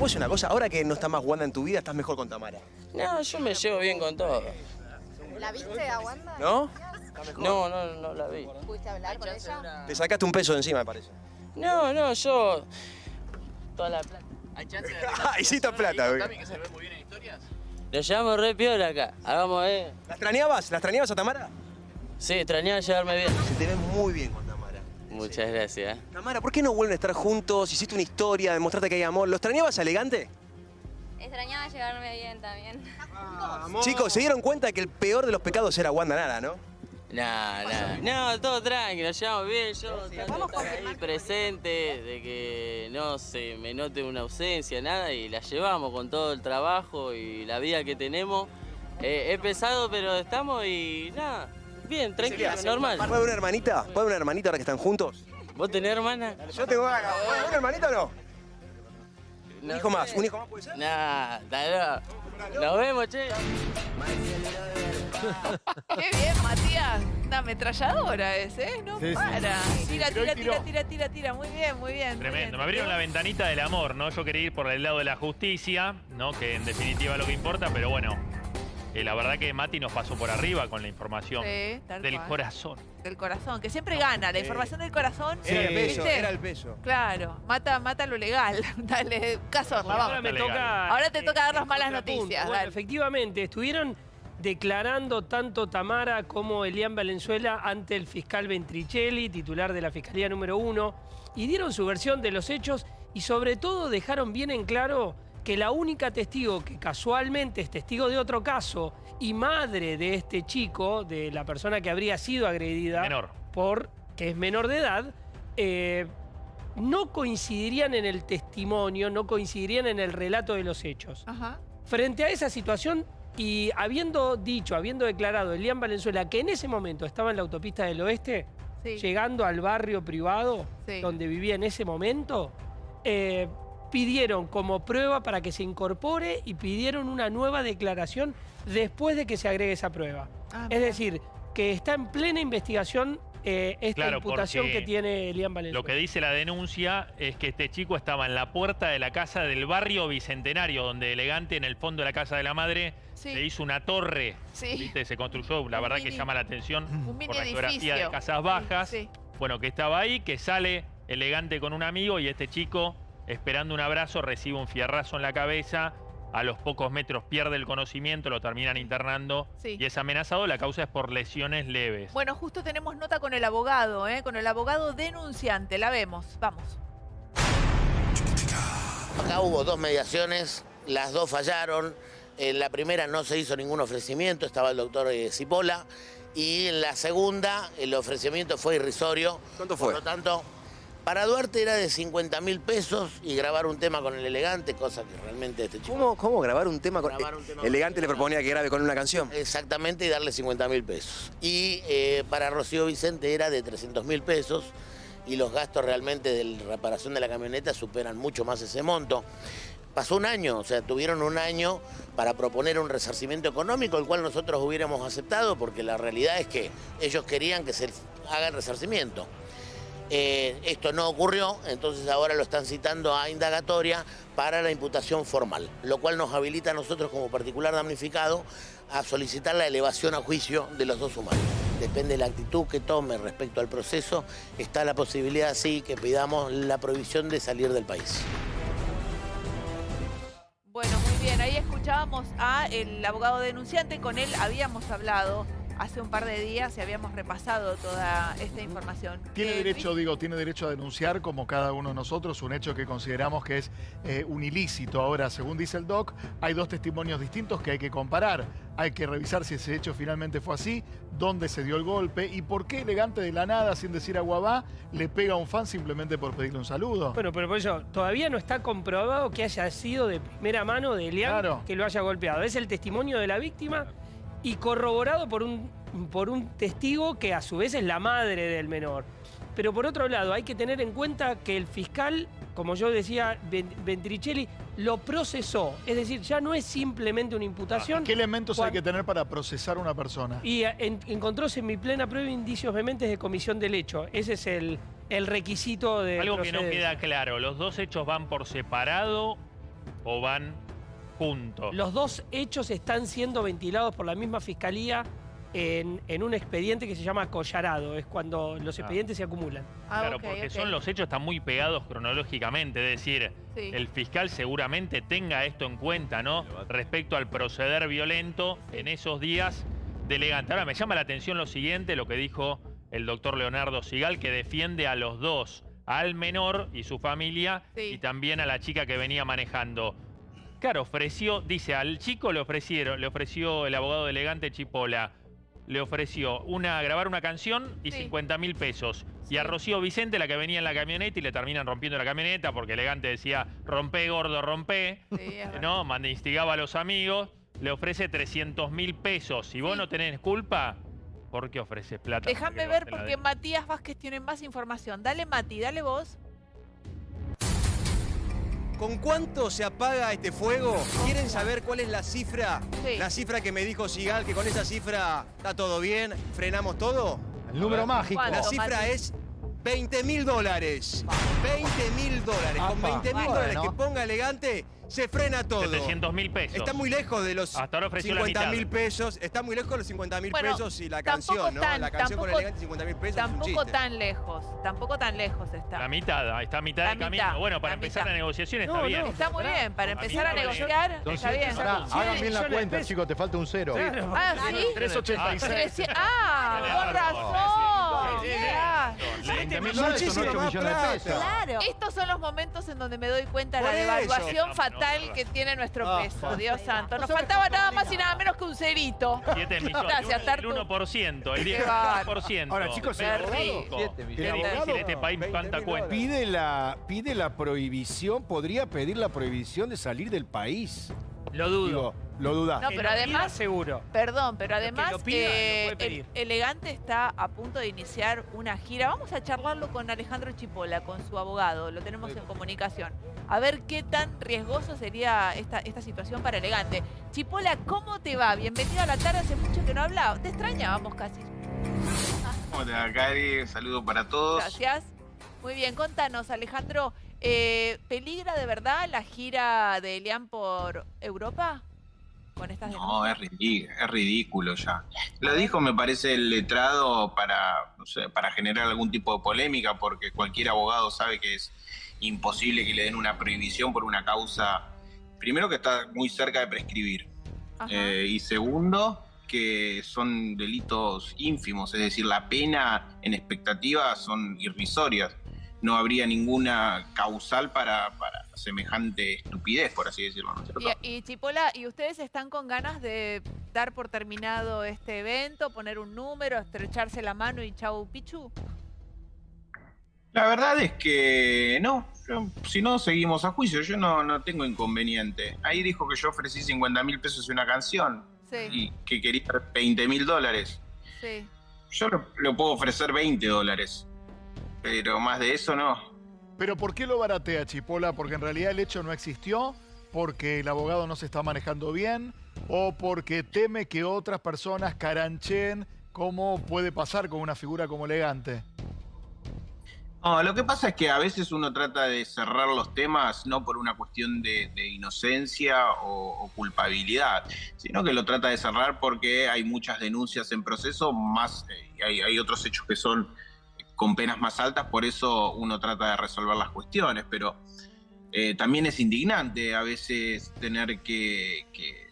¿Puedo decir una cosa? Ahora que no está más Wanda en tu vida, estás mejor con Tamara. No, yo me llevo bien con todo. ¿La viste a Wanda? ¿No? No, no, no la vi. ¿Pudiste hablar con ella? Te sacaste un peso de encima, me parece. No, no, yo... Toda la plata. ¿Hay chance de Ah, hiciste plata, güey. Tami, que se ve muy bien en historias? Lo llevamos re piola acá. Hagamos, eh. ¿La extrañabas? ¿La extrañabas a Tamara? Sí, extrañaba llevarme bien. Se te ve muy bien Muchas gracias. Tamara, ¿por qué no vuelven a estar juntos? Hiciste una historia, demostraste que hay amor. ¿Lo extrañabas elegante? Extrañaba llevarme bien también. Chicos, se dieron cuenta que el peor de los pecados era Wanda Nara, ¿no? No, no, no, todo tranquilo, nos llevamos bien, yo trato de estar ahí presente, de que no se me note una ausencia, nada, y la llevamos con todo el trabajo y la vida que tenemos. Eh, es pesado, pero estamos y nada, bien, tranquilo, normal. ¿Puede haber una hermanita? ¿Puede haber una hermanita ahora que están juntos? ¿Vos tenés hermana? Yo tengo ganas. ¿Puede haber una hermanita o no? Un No hijo más, un hijo más puede ser. Nah, dale, nos vemos, che. Qué bien, Matías. Una ametralladora es, ¿eh? No Sí, sí. para. Tira, tira, tira, tira, tira, tira. Muy bien, muy bien. muy Tremendo. bien. Me abrieron la ventanita del amor, ¿no? Yo quería ir por el lado de la justicia, ¿no? Que en definitiva es lo que importa, pero bueno, eh, la verdad que Mati nos pasó por arriba con la información Sí, del cual. corazón. Del corazón, que siempre gana. La información del corazón. Era el peso, ¿viste? era el peso. Claro, mata, mata lo legal. Dale, Cazorla, Ahora vamos. me Legal. toca. Ahora te eh, toca dar las malas noticias, Bueno, efectivamente, estuvieron declarando tanto Tamara como Elian Valenzuela ante el fiscal Ventricelli, titular de la Fiscalía número uno, y dieron su versión de los hechos y sobre todo dejaron bien en claro que la única testigo que casualmente es testigo de otro caso y madre de este chico, de la persona que habría sido agredida Menor. por que es menor de edad, eh, no coincidirían en el testimonio, no coincidirían en el relato de los hechos. Ajá. Frente a esa situación y habiendo dicho, habiendo declarado Elian Valenzuela que en ese momento estaba en la autopista del oeste, Sí. llegando al barrio privado Sí. donde vivía en ese momento, eh, pidieron como prueba para que se incorpore y pidieron una nueva declaración después de que se agregue esa prueba. Ah, es decir, que está en plena investigación eh, esta Claro, imputación que tiene Elian Valenzuela. Lo que dice la denuncia es que este chico estaba en la puerta de la casa del barrio Bicentenario, donde elegante en el fondo de la casa de la madre Sí. le hizo una torre. Sí. ¿viste? Se construyó, la Un verdad que llama la atención Un mini por la geografía de casas bajas. Sí. Bueno, que estaba ahí, que sale elegante con un amigo y este chico, esperando un abrazo, recibe un fierrazo en la cabeza. A los pocos metros pierde el conocimiento, lo terminan internando Sí. y es amenazado. La causa es por lesiones leves. Bueno, justo tenemos nota con el abogado, ¿eh? con el abogado denunciante. La vemos. Vamos. Acá hubo dos mediaciones, las dos fallaron. En la primera no se hizo ningún ofrecimiento, estaba el doctor eh, Cipolla. Y en la segunda el ofrecimiento fue irrisorio. ¿Cuánto Por fue? lo tanto, para Duarte era de 50 mil pesos y grabar un tema con el elegante, cosa que realmente este chico... ¿Cómo, cómo grabar un tema con... Grabar un tema Elegante con- le proponía que grabe con una canción. Exactamente, y darle 50 mil pesos. Y eh, para Rocío Vicente era de 300 mil pesos y los gastos realmente de la reparación de la camioneta superan mucho más ese monto. Pasó un año, o sea, tuvieron un año para proponer un resarcimiento económico, el cual nosotros hubiéramos aceptado, porque la realidad es que ellos querían que se haga el resarcimiento. Eh, esto no ocurrió, entonces ahora lo están citando a indagatoria para la imputación formal, lo cual nos habilita a nosotros como particular damnificado a solicitar la elevación a juicio de los dos humanos. Depende de la actitud que tome respecto al proceso, está la posibilidad, sí, que pidamos la prohibición de salir del país. Bueno, muy bien. Ahí escuchábamos a el abogado denunciante. Con él habíamos hablado hace un par de días y habíamos repasado toda esta información. Tiene Eh, derecho, digo, tiene derecho a denunciar como cada uno de nosotros un hecho que consideramos que es eh, un ilícito. Ahora, según dice el DOC, hay dos testimonios distintos que hay que comparar. Hay que revisar si ese hecho finalmente fue así, dónde se dio el golpe y por qué elegante de la nada, sin decir aguabá, le pega a un fan simplemente por pedirle un saludo. Bueno, pero por eso todavía no está comprobado que haya sido de primera mano de Elian Claro. que lo haya golpeado. Es el testimonio de la víctima y corroborado por un, por un testigo que a su vez es la madre del menor. Pero por otro lado, hay que tener en cuenta que el fiscal, como yo decía, Ven- Ventricelli, lo procesó. Es decir, ya no es simplemente una imputación. ¿Qué elementos hay que tener para procesar a una persona? Y eh, en- encontró mi plena prueba indicios vehementes de comisión del hecho. Ese es el, el requisito de Algo que no queda claro, ¿los dos hechos van por separado o van Los dos hechos están siendo ventilados por la misma fiscalía en, en un expediente que se llama collarado. Es cuando los Ah. expedientes se acumulan. Ah, Claro, porque son los hechos están muy pegados cronológicamente, es decir, Sí. el fiscal seguramente tenga esto en cuenta, ¿no? Respecto al proceder violento en esos días de elegante. Ahora me llama la atención lo siguiente, lo que dijo el doctor Leonardo Sigal, que defiende a los dos, al menor y su familia, Sí. y también a la chica que venía manejando. Claro, ofreció, dice, al chico le ofrecieron, le ofreció el abogado de elegante Chipola, le ofreció una, grabar una canción y Sí. 50 mil pesos. Y a. Rocío Vicente, la que venía en la camioneta, y le terminan rompiendo la camioneta porque elegante decía, rompe gordo, rompe, Sí. ¿no? Manda- instigaba a los amigos, le ofrece 300 mil pesos. Si vos no tenés culpa, ¿por qué ofreces plata? Déjame ver porque? Matías Vázquez tiene más información. Dale, Mati, dale vos. ¿Con cuánto se apaga este fuego? ¿Quieren saber cuál es la cifra? Sí. La cifra que me dijo Sigal, que con esa cifra está todo bien, frenamos todo. El número mágico. La cifra Mati. es 20 mil dólares. 20 mil dólares. Con Apa. 20 mil dólares que ponga elegante, se frena todo. 700 mil pesos. Está muy lejos de los Hasta ahora ofreció la 50 mil pesos. Está muy lejos de los 50 mil Bueno, pesos y la canción, ¿no? tan- la canción con tampoco- elegante 50 mil pesos es un Tampoco tan lejos. Tampoco tan lejos está. La mitad, está a mitad La del camino. Bueno, para la empezar mitad. la negociación está No, bien. no. Está muy bien. Para empezar a negociar, está bien. hagan bien la cuenta, chicos, te falta un cero. Ah, sí. 386. Trece- Ah, con razón. Ah. 20 mil dólares son Muchísimo 8 más millones de plata. pesos. Claro. Estos son los momentos en donde me doy cuenta de la devaluación No, fatal no, que tiene nuestro Ah, peso. Dios santo. Nos No faltaba nada más y nada menos que un cerito. 7 millones. Gracias, el Tartu. 1%, el Qué bárbaro. 10%. Ahora, chicos, el rico. Siete millones. Este país 20 cuánta mil cuenta. Pide la, pide la prohibición, podría pedir la prohibición de salir del país. Lo dudo. Lo dudas. No, Que pero lo además- seguro. Perdón, pero que además lo pida, lo eh, puede pedir. el- Elegante está a punto de iniciar una gira. Vamos a charlarlo con Alejandro Chipola, con su abogado. Lo tenemos en comunicación. A ver qué tan riesgoso sería esta, esta situación para Elegante. Chipola, ¿cómo te va? Bienvenido a la tarde. Hace mucho que no hablaba. Te extrañábamos casi. ¿Cómo te va, Cari? Saludo para todos. Gracias. Muy bien, contanos, Alejandro. eh, ¿Peligra de verdad la gira de Elian por Europa? Con estas No, es ridículo, es ridículo ya. Lo dijo, me parece, el letrado para, no sé, para generar algún tipo de polémica, porque cualquier abogado sabe que es imposible que le den una prohibición por una causa, primero que está muy cerca de prescribir, eh, y segundo que son delitos ínfimos, es decir, la pena en expectativa son irrisorias. No habría ninguna causal para, para semejante estupidez, por así decirlo. Y, y Chipola, ¿y ustedes están con ganas de dar por terminado este evento, poner un número, estrecharse la mano y chau pichu? La verdad es que no, yo- si no seguimos a juicio, yo no, no tengo inconveniente. Ahí dijo que yo ofrecí 50 mil pesos y una canción Sí, y que quería 20 mil dólares. sí. Yo le, le puedo ofrecer 20 dólares, pero más de eso no. Pero ¿por qué lo baratea Chipola? Porque en realidad el hecho no existió, porque el abogado no se está manejando bien, o porque teme que otras personas caranchen cómo puede pasar con una figura como elegante. No, lo que pasa es que a veces uno trata de cerrar los temas no por una cuestión de, de inocencia o, o culpabilidad, sino que lo trata de cerrar porque hay muchas denuncias en proceso, más eh, hay otros hechos que son con penas más altas, por eso uno trata de resolver las cuestiones, pero eh, también es indignante a veces tener que, que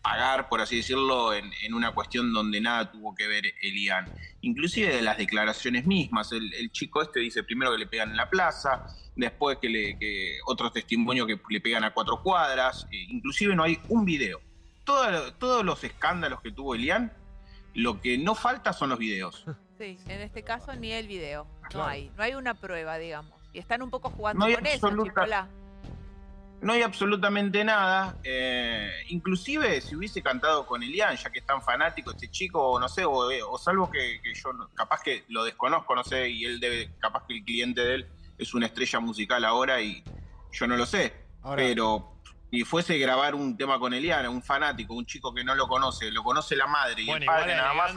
pagar, por así decirlo, en, una cuestión donde nada tuvo que ver Elian. Inclusive de las declaraciones mismas. El, chico este dice primero que le pegan en la plaza, después que, le, que otros testimonios que le pegan a cuatro cuadras, eh, inclusive no hay un video. Todo- todos los escándalos que tuvo Elian, lo que no falta son los videos. Sí, en este caso ni el video. No hay, no hay una prueba, digamos. Y están un poco jugando No con eso, absoluta- Chipola. No hay absolutamente nada. eh, inclusive si hubiese cantado con Elian, ya que es tan fanático este chico, o no sé, o, eh, o salvo que, que yo capaz que lo desconozco, no sé, y él debe, capaz que el cliente de él es una estrella musical ahora y yo no lo sé. Ahora- pero si fuese grabar un tema con Elian, un fanático, un chico que no lo conoce, lo conoce la madre y Bueno, el padre nada más,